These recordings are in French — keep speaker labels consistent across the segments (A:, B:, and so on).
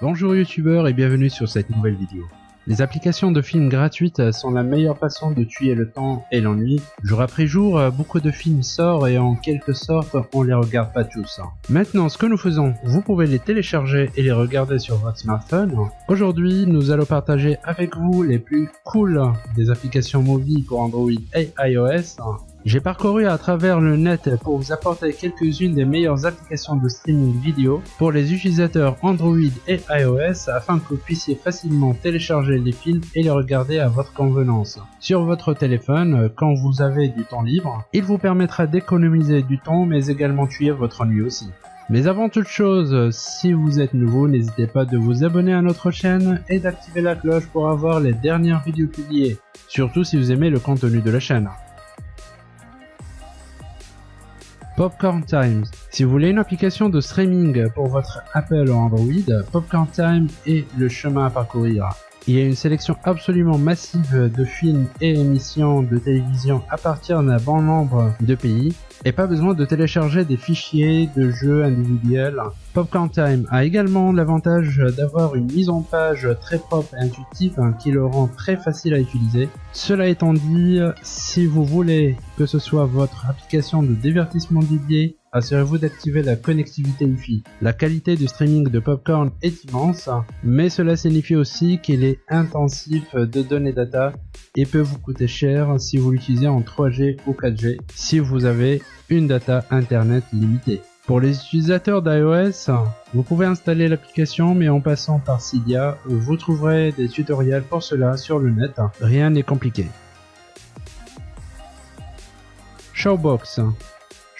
A: Bonjour youtubeurs et bienvenue sur cette nouvelle vidéo. Les applications de films gratuites sont la meilleure façon de tuer le temps et l'ennui. Jour après jour, beaucoup de films sortent et en quelque sorte, on les regarde pas tous. Maintenant, ce que nous faisons, vous pouvez les télécharger et les regarder sur votre smartphone. Aujourd'hui, nous allons partager avec vous les plus cool des applications mobiles pour Android et iOS j'ai parcouru à travers le net pour vous apporter quelques-unes des meilleures applications de streaming vidéo pour les utilisateurs Android et iOS afin que vous puissiez facilement télécharger les films et les regarder à votre convenance. Sur votre téléphone, quand vous avez du temps libre, il vous permettra d'économiser du temps mais également tuer votre nuit aussi. Mais avant toute chose, si vous êtes nouveau, n'hésitez pas de vous abonner à notre chaîne et d'activer la cloche pour avoir les dernières vidéos publiées, surtout si vous aimez le contenu de la chaîne. Popcorn Times. Si vous voulez une application de streaming pour votre Apple ou Android, Popcorn Time est le chemin à parcourir. Il y a une sélection absolument massive de films et émissions de télévision à partir d'un bon nombre de pays et pas besoin de télécharger des fichiers de jeux individuels. Popcorn Time a également l'avantage d'avoir une mise en page très propre et intuitive qui le rend très facile à utiliser. Cela étant dit, si vous voulez que ce soit votre application de divertissement dédiée Assurez-vous d'activer la connectivité Wi-Fi. La qualité du streaming de Popcorn est immense, mais cela signifie aussi qu'il est intensif de données data et peut vous coûter cher si vous l'utilisez en 3G ou 4G si vous avez une data internet limitée. Pour les utilisateurs d'iOS, vous pouvez installer l'application mais en passant par Cydia, vous trouverez des tutoriels pour cela sur le net, rien n'est compliqué. Showbox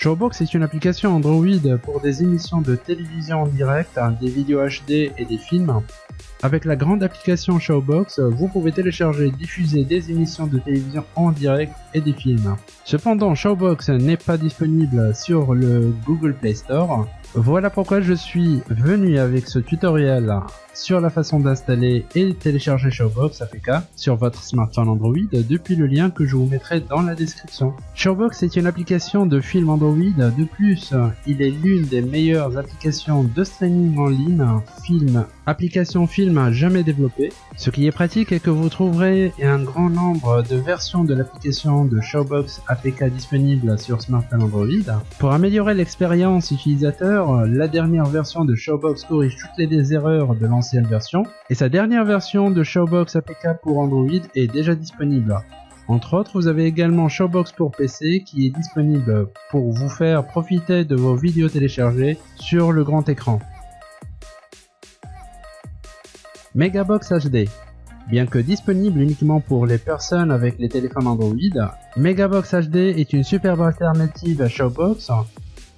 A: Showbox est une application Android pour des émissions de télévision en direct, des vidéos HD et des films. Avec la grande application Showbox, vous pouvez télécharger et diffuser des émissions de télévision en direct et des films. Cependant, Showbox n'est pas disponible sur le Google Play Store. Voilà pourquoi je suis venu avec ce tutoriel sur la façon d'installer et télécharger Showbox APK sur votre smartphone Android depuis le lien que je vous mettrai dans la description. Showbox est une application de film Android, de plus il est l'une des meilleures applications de streaming en ligne, film, application film jamais développée. Ce qui est pratique est que vous trouverez un grand nombre de versions de l'application de Showbox APK disponibles sur smartphone Android. Pour améliorer l'expérience utilisateur, la dernière version de Showbox corrige toutes les erreurs de l'ancien version, et sa dernière version de Showbox APK pour Android est déjà disponible. Entre autres, vous avez également Showbox pour PC qui est disponible pour vous faire profiter de vos vidéos téléchargées sur le grand écran. Megabox HD Bien que disponible uniquement pour les personnes avec les téléphones Android, Megabox HD est une superbe alternative à Showbox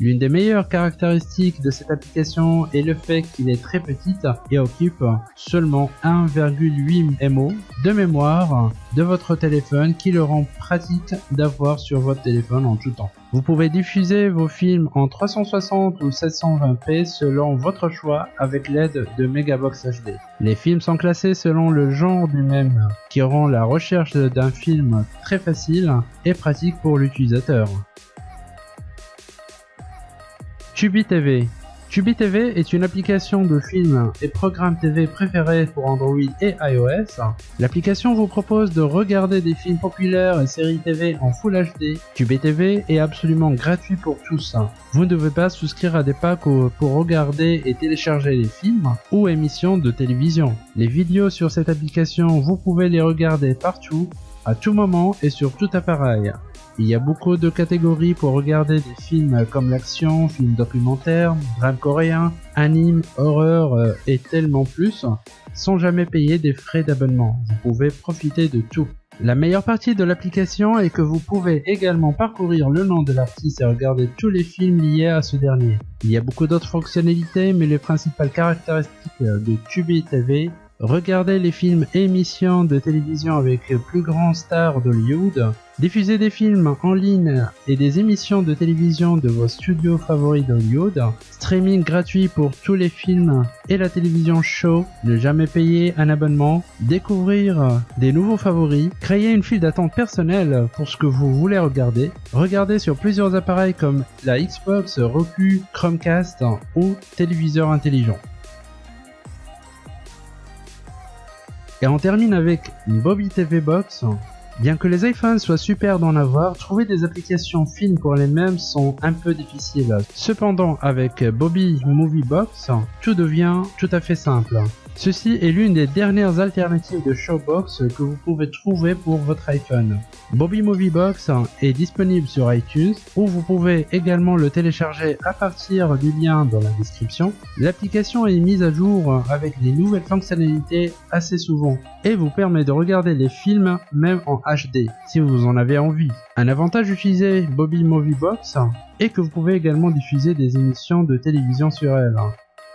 A: L'une des meilleures caractéristiques de cette application est le fait qu'il est très petite et occupe seulement 1,8 MO de mémoire de votre téléphone qui le rend pratique d'avoir sur votre téléphone en tout temps. Vous pouvez diffuser vos films en 360 ou 720p selon votre choix avec l'aide de Megabox HD. Les films sont classés selon le genre du même, qui rend la recherche d'un film très facile et pratique pour l'utilisateur. Tubi TV Tubi TV est une application de films et programmes TV préférés pour Android et iOS. L'application vous propose de regarder des films populaires et séries TV en Full HD. Tubi TV est absolument gratuit pour tous. Vous ne devez pas souscrire à des packs pour regarder et télécharger les films ou émissions de télévision. Les vidéos sur cette application, vous pouvez les regarder partout, à tout moment et sur tout appareil. Il y a beaucoup de catégories pour regarder des films comme l'action, films documentaires, drame coréen, anime, horreur euh, et tellement plus, sans jamais payer des frais d'abonnement. Vous pouvez profiter de tout. La meilleure partie de l'application est que vous pouvez également parcourir le nom de l'artiste et regarder tous les films liés à ce dernier. Il y a beaucoup d'autres fonctionnalités, mais les principales caractéristiques de Tubi TV Regardez les films et émissions de télévision avec les plus grands stars d'Hollywood, diffuser des films en ligne et des émissions de télévision de vos studios favoris d'Hollywood, streaming gratuit pour tous les films et la télévision show, ne jamais payer un abonnement, découvrir des nouveaux favoris, créer une file d'attente personnelle pour ce que vous voulez regarder, regarder sur plusieurs appareils comme la Xbox, Roku, Chromecast ou téléviseur intelligent. Et on termine avec Bobby TV Box. Bien que les iPhones soient super d'en avoir, trouver des applications fines pour les mêmes sont un peu difficiles. Cependant, avec Bobby Movie Box, tout devient tout à fait simple. Ceci est l'une des dernières alternatives de Showbox que vous pouvez trouver pour votre iPhone. Bobby Movie Box est disponible sur iTunes où vous pouvez également le télécharger à partir du lien dans la description. L'application est mise à jour avec des nouvelles fonctionnalités assez souvent et vous permet de regarder les films même en HD si vous en avez envie. Un avantage d'utiliser Bobby Movie Box est que vous pouvez également diffuser des émissions de télévision sur elle.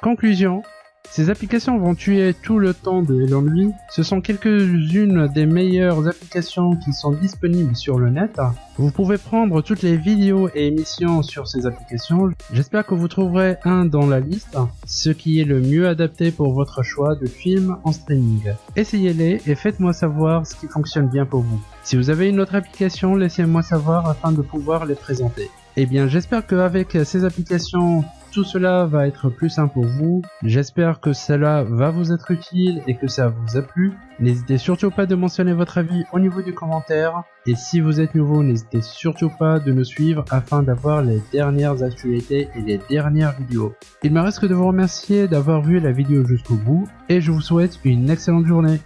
A: Conclusion, ces applications vont tuer tout le temps de l'ennui. Ce sont quelques-unes des meilleures applications qui sont disponibles sur le net. Vous pouvez prendre toutes les vidéos et émissions sur ces applications. J'espère que vous trouverez un dans la liste, ce qui est le mieux adapté pour votre choix de film en streaming. Essayez-les et faites-moi savoir ce qui fonctionne bien pour vous. Si vous avez une autre application, laissez-moi savoir afin de pouvoir les présenter. Eh bien, j'espère qu'avec ces applications, tout cela va être plus simple pour vous. J'espère que cela va vous être utile et que ça vous a plu. N'hésitez surtout pas de mentionner votre avis au niveau du commentaire. Et si vous êtes nouveau, n'hésitez surtout pas de nous suivre afin d'avoir les dernières actualités et les dernières vidéos. Il me reste que de vous remercier d'avoir vu la vidéo jusqu'au bout et je vous souhaite une excellente journée.